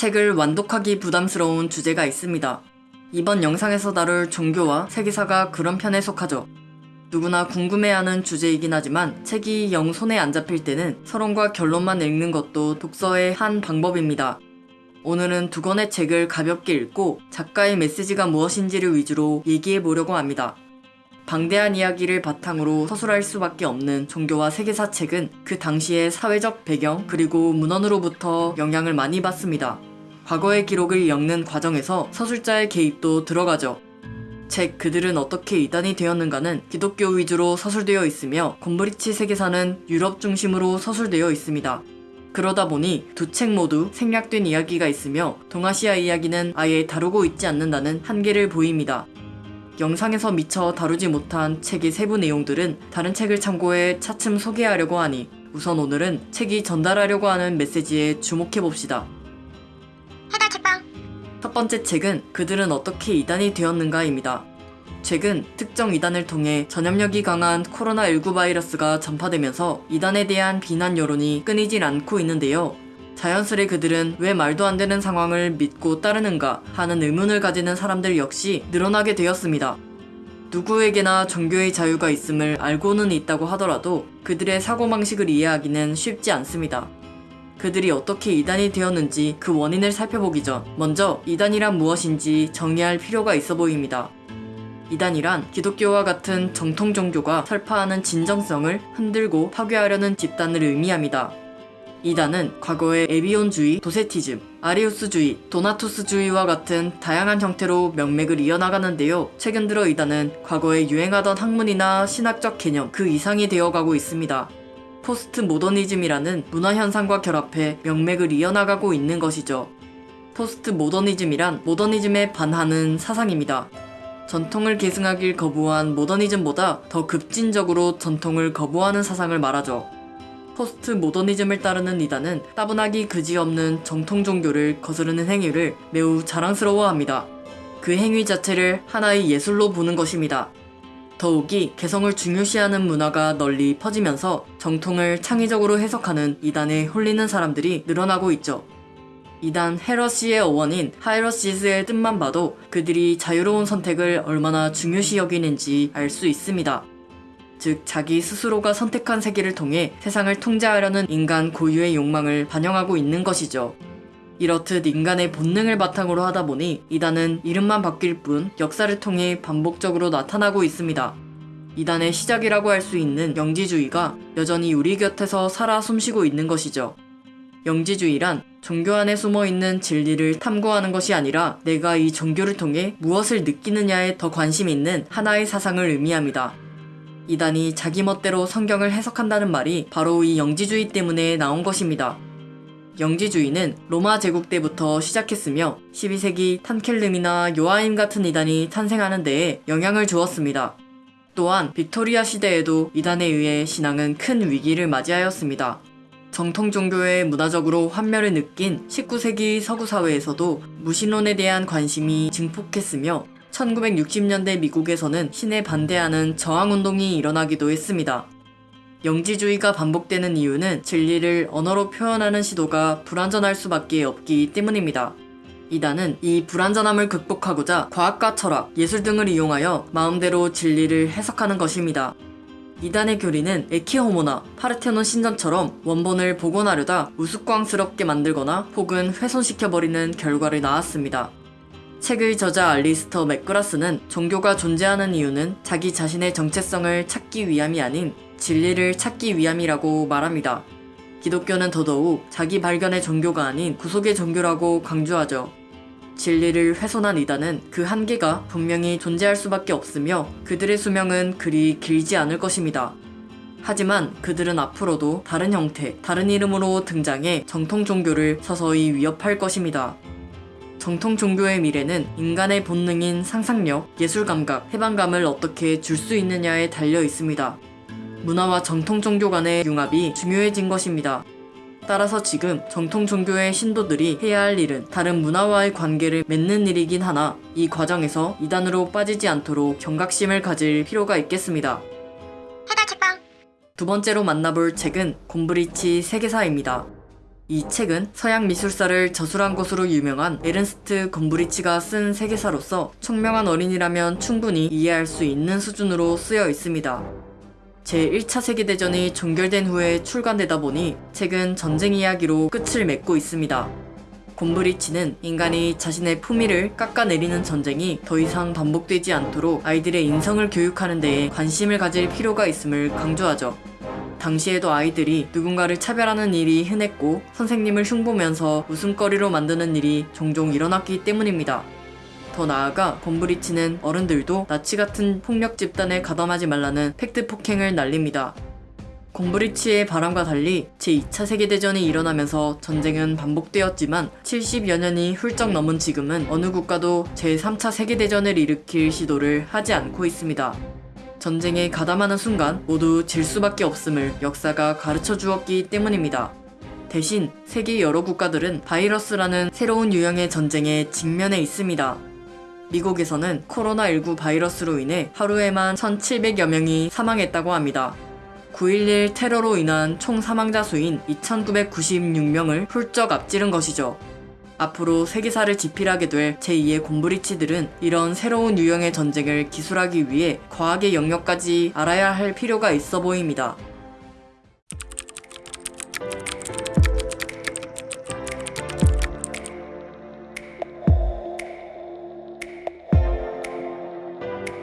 책을 완독하기 부담스러운 주제가 있습니다. 이번 영상에서 다룰 종교와 세계사가 그런 편에 속하죠. 누구나 궁금해하는 주제이긴 하지만 책이 영 손에 안 잡힐 때는 서론과 결론만 읽는 것도 독서의 한 방법입니다. 오늘은 두 권의 책을 가볍게 읽고 작가의 메시지가 무엇인지를 위주로 얘기해 보려고 합니다. 방대한 이야기를 바탕으로 서술할 수밖에 없는 종교와 세계사 책은 그 당시의 사회적 배경 그리고 문헌으로부터 영향을 많이 받습니다. 과거의 기록을 엮는 과정에서 서술자의 개입도 들어가죠. 책 그들은 어떻게 이단이 되었는가는 기독교 위주로 서술되어 있으며 곰브리치 세계사는 유럽 중심으로 서술되어 있습니다. 그러다 보니 두 책 모두 생략된 이야기가 있으며 동아시아 이야기는 아예 다루고 있지 않는다는 한계를 보입니다. 영상에서 미처 다루지 못한 책의 세부 내용들은 다른 책을 참고해 차츰 소개하려고 하니 우선 오늘은 책이 전달하려고 하는 메시지에 주목해봅시다. 해달 책방 첫 번째 책은 그들은 어떻게 이단이 되었는가입니다. 최근 특정 이단을 통해 전염력이 강한 코로나19 바이러스가 전파되면서 이단에 대한 비난 여론이 끊이질 않고 있는데요. 자연스레 그들은 왜 말도 안 되는 상황을 믿고 따르는가 하는 의문을 가지는 사람들 역시 늘어나게 되었습니다. 누구에게나 종교의 자유가 있음을 알고는 있다고 하더라도 그들의 사고방식을 이해하기는 쉽지 않습니다. 그들이 어떻게 이단이 되었는지 그 원인을 살펴보기 전 먼저 이단이란 무엇인지 정의할 필요가 있어 보입니다. 이단이란 기독교와 같은 정통 종교가 설파하는 진정성을 흔들고 파괴하려는 집단을 의미합니다. 이단은 과거의 에비온주의, 도세티즘, 아리우스주의, 도나투스주의와 같은 다양한 형태로 명맥을 이어나가는데요. 최근 들어 이단은 과거에 유행하던 학문이나 신학적 개념 그 이상이 되어가고 있습니다. 포스트 모더니즘이라는 문화 현상과 결합해 명맥을 이어나가고 있는 것이죠. 포스트 모더니즘이란 모더니즘에 반하는 사상입니다. 전통을 계승하길 거부한 모더니즘보다 더 급진적으로 전통을 거부하는 사상을 말하죠. 포스트 모더니즘을 따르는 이단은 따분하기 그지없는 정통 종교를 거스르는 행위를 매우 자랑스러워합니다. 그 행위 자체를 하나의 예술로 보는 것입니다. 더욱이 개성을 중요시하는 문화가 널리 퍼지면서 정통을 창의적으로 해석하는 이단에 홀리는 사람들이 늘어나고 있죠. 이단 헤러시의 어원인 하이러시스의 뜻만 봐도 그들이 자유로운 선택을 얼마나 중요시 여기는지 알 수 있습니다. 즉 자기 스스로가 선택한 세계를 통해 세상을 통제하려는 인간 고유의 욕망을 반영하고 있는 것이죠. 이렇듯 인간의 본능을 바탕으로 하다 보니 이단은 이름만 바뀔 뿐 역사를 통해 반복적으로 나타나고 있습니다. 이단의 시작이라고 할 수 있는 영지주의가 여전히 우리 곁에서 살아 숨쉬고 있는 것이죠. 영지주의란 종교 안에 숨어 있는 진리를 탐구하는 것이 아니라 내가 이 종교를 통해 무엇을 느끼느냐에 더 관심 있는 하나의 사상을 의미합니다. 이단이 자기 멋대로 성경을 해석한다는 말이 바로 이 영지주의 때문에 나온 것입니다. 영지주의는 로마 제국 때부터 시작했으며 12세기 탄켈름이나 요하임 같은 이단이 탄생하는 데에 영향을 주었습니다. 또한 빅토리아 시대에도 이단에 의해 신앙은 큰 위기를 맞이하였습니다. 정통 종교의 문화적으로 환멸을 느낀 19세기 서구 사회에서도 무신론에 대한 관심이 증폭했으며 1960년대 미국에서는 신에 반대하는 저항운동이 일어나기도 했습니다. 영지주의가 반복되는 이유는 진리를 언어로 표현하는 시도가 불완전할 수밖에 없기 때문입니다. 이단은 이 불완전함을 극복하고자 과학과 철학, 예술 등을 이용하여 마음대로 진리를 해석하는 것입니다. 이단의 교리는 에키호모나 파르테논 신전처럼 원본을 복원하려다 우스꽝스럽게 만들거나 혹은 훼손시켜버리는 결과를 낳았습니다. 책의 저자 알리스터 맥그라스는 종교가 존재하는 이유는 자기 자신의 정체성을 찾기 위함이 아닌 진리를 찾기 위함이라고 말합니다. 기독교는 더더욱 자기 발견의 종교가 아닌 구속의 종교라고 강조하죠. 진리를 훼손한 이단은 그 한계가 분명히 존재할 수밖에 없으며 그들의 수명은 그리 길지 않을 것입니다. 하지만 그들은 앞으로도 다른 형태, 다른 이름으로 등장해 정통 종교를 서서히 위협할 것입니다. 정통 종교의 미래는 인간의 본능인 상상력, 예술 감각, 해방감을 어떻게 줄 수 있느냐에 달려 있습니다. 문화와 정통 종교 간의 융합이 중요해진 것입니다. 따라서 지금 정통 종교의 신도들이 해야 할 일은 다른 문화와의 관계를 맺는 일이긴 하나 이 과정에서 이단으로 빠지지 않도록 경각심을 가질 필요가 있겠습니다. 두 번째로 만나볼 책은 곰브리치 세계사입니다. 이 책은 서양 미술사를 저술한 것으로 유명한 에른스트 건브리치가 쓴 세계사로서 총명한 어린이라면 충분히 이해할 수 있는 수준으로 쓰여 있습니다. 제1차 세계대전이 종결된 후에 출간되다 보니 책은 전쟁 이야기로 끝을 맺고 있습니다. 곰브리치는 인간이 자신의 품위를 깎아내리는 전쟁이 더 이상 반복되지 않도록 아이들의 인성을 교육하는 데에 관심을 가질 필요가 있음을 강조하죠. 당시에도 아이들이 누군가를 차별하는 일이 흔했고 선생님을 흉보면서 웃음거리로 만드는 일이 종종 일어났기 때문입니다. 더 나아가 곰브리치는 어른들도 나치 같은 폭력 집단에 가담하지 말라는 팩트 폭행을 날립니다. 곰브리치의 바람과 달리 제2차 세계대전이 일어나면서 전쟁은 반복되었지만 70여 년이 훌쩍 넘은 지금은 어느 국가도 제3차 세계대전을 일으킬 시도를 하지 않고 있습니다. 전쟁에 가담하는 순간 모두 질 수밖에 없음을 역사가 가르쳐 주었기 때문입니다. 대신 세계 여러 국가들은 바이러스라는 새로운 유형의 전쟁에 직면해 있습니다. 미국에서는 코로나19 바이러스로 인해 하루에만 1,700여 명이 사망했다고 합니다. 9.11 테러로 인한 총 사망자 수인 2,996명을 훌쩍 앞지른 것이죠. 앞으로 세계사를 지필하게 될 제2의 곰브리치들은 이런 새로운 유형의 전쟁을 기술하기 위해 과학의 영역까지 알아야 할 필요가 있어 보입니다.